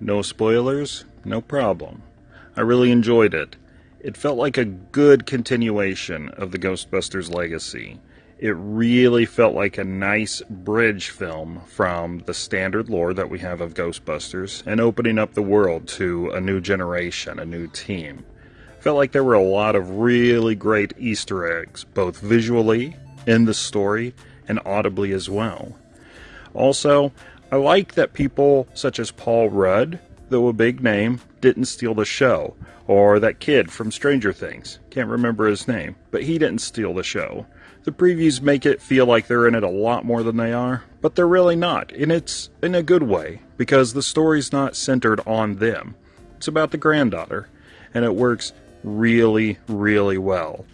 No spoilers? No problem. I really enjoyed it. It felt like a good continuation of the Ghostbusters legacy. It really felt like a nice bridge film from the standard lore that we have of Ghostbusters and opening up the world to a new generation, a new team. Felt like there were a lot of really great Easter eggs, both visually, in the story, and audibly as well. Also, I like that people such as Paul Rudd, though a big name, didn't steal the show, or that kid from Stranger Things. Can't remember his name, but he didn't steal the show. The previews make it feel like they're in it a lot more than they are, but they're really not, and it's in a good way, because the story's not centered on them. It's about the granddaughter, and it works really, really well.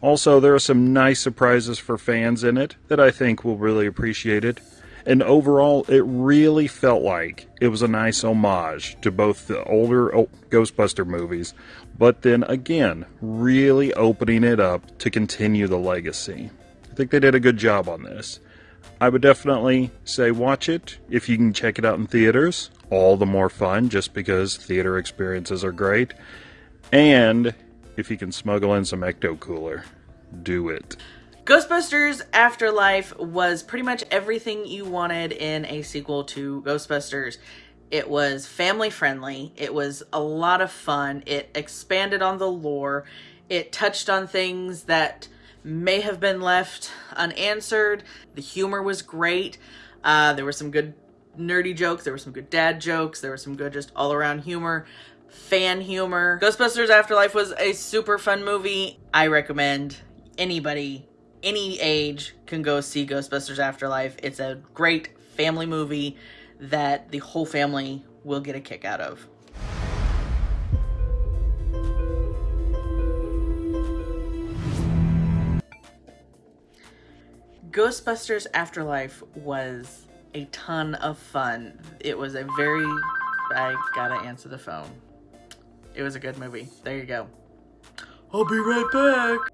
Also, there are some nice surprises for fans in it that I think will really appreciate it. And overall, it really felt like it was a nice homage to both the older oh, Ghostbuster movies, but then again, really opening it up to continue the legacy. I think they did a good job on this. I would definitely say watch it if you can check it out in theaters. All the more fun just because theater experiences are great. And if you can smuggle in some Ecto Cooler, do it. Ghostbusters Afterlife was pretty much everything you wanted in a sequel to Ghostbusters. It was family friendly, it was a lot of fun, it expanded on the lore, it touched on things that may have been left unanswered. The humor was great. Uh, there were some good nerdy jokes, there were some good dad jokes, there was some good just all around humor fan humor. Ghostbusters Afterlife was a super fun movie. I recommend anybody any age can go see Ghostbusters Afterlife. It's a great family movie that the whole family will get a kick out of. Ghostbusters Afterlife was a ton of fun. It was a very... I gotta answer the phone. It was a good movie. There you go. I'll be right back.